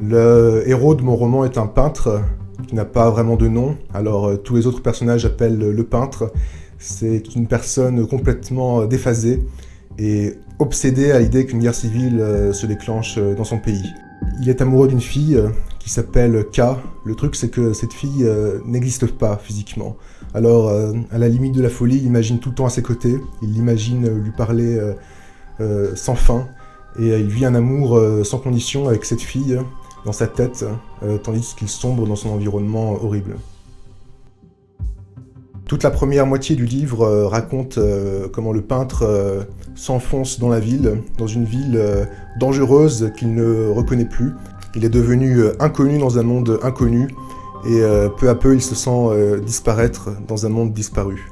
Le héros de mon roman est un peintre qui n'a pas vraiment de nom, alors euh, tous les autres personnages appellent le peintre. C'est une personne complètement déphasée et obsédée à l'idée qu'une guerre civile euh, se déclenche euh, dans son pays. Il est amoureux d'une fille qui s'appelle K. Le truc c'est que cette fille n'existe pas physiquement. Alors à la limite de la folie, il imagine tout le temps à ses côtés, il l'imagine lui parler sans fin, et il vit un amour sans condition avec cette fille dans sa tête, euh, tandis qu'il sombre dans son environnement horrible. Toute la première moitié du livre euh, raconte euh, comment le peintre s'enfonce dans la ville, dans une ville dangereuse qu'il ne reconnaît plus. Il est devenu inconnu dans un monde inconnu, et peu à peu il se sent disparaître dans un monde disparu.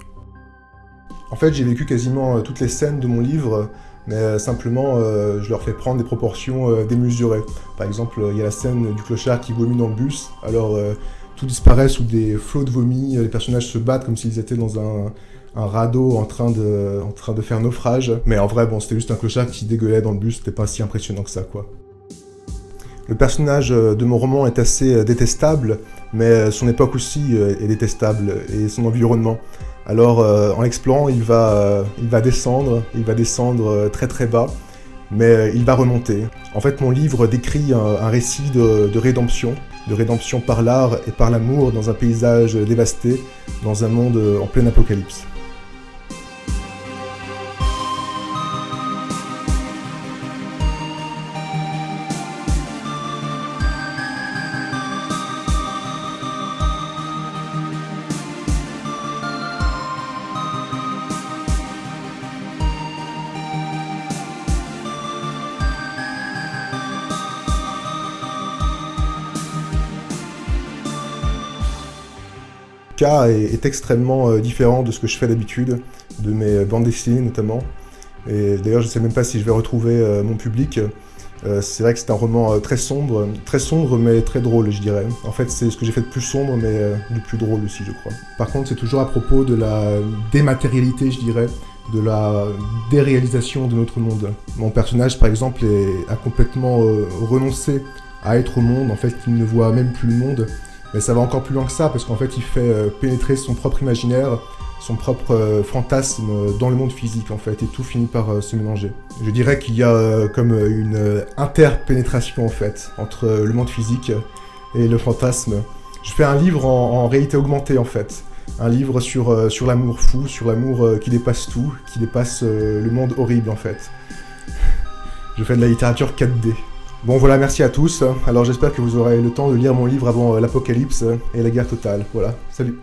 En fait, j'ai vécu quasiment toutes les scènes de mon livre mais euh, simplement euh, je leur fais prendre des proportions euh, démesurées. Par exemple, il y a la scène du clochard qui vomit dans le bus, alors tout disparaît sous des flots de vomi, les personnages se battent comme s'ils étaient dans un, radeau en train, de, en train de faire naufrage. Mais en vrai, bon, c'était juste un clochard qui dégueulait dans le bus, c'était pas si impressionnant que ça, quoi. Le personnage de mon roman est assez détestable, mais son époque aussi est détestable, et son environnement. Alors euh, en l'explorant, il, va, euh, il va descendre, il va descendre euh, très très bas, mais il va remonter. En fait, mon livre décrit un, récit de, de, rédemption, de rédemption par l'art et par l'amour dans un paysage dévasté, dans un monde en pleine apocalypse. K est, extrêmement euh, différent de ce que je fais d'habitude, de mes bandes dessinées notamment. Et d'ailleurs, je ne sais même pas si je vais retrouver euh, mon public. Euh, c'est vrai que c'est un roman très sombre, très sombre mais très drôle, je dirais. En fait, c'est ce que j'ai fait de plus sombre, mais de plus drôle aussi, je crois. Par contre, c'est toujours à propos de la dématérialité, je dirais, de la déréalisation de notre monde. Mon personnage, par exemple, a complètement renoncé à être au monde, en fait, il ne voit même plus le monde, mais ça va encore plus loin que ça, parce qu'en fait, il fait euh, pénétrer son propre imaginaire, son propre euh, fantasme dans le monde physique, en fait, et tout finit par euh, se mélanger. Je dirais qu'il y a comme une interpénétration, en fait, entre le monde physique et le fantasme. Je fais un livre en, réalité augmentée, en fait. Un livre sur, sur l'amour fou, sur l'amour qui dépasse tout, qui dépasse le monde horrible, en fait. Je fais de la littérature 4D. Bon voilà, merci à tous. Alors j'espère que vous aurez le temps de lire mon livre avant euh, l'apocalypse et la guerre totale. Voilà, salut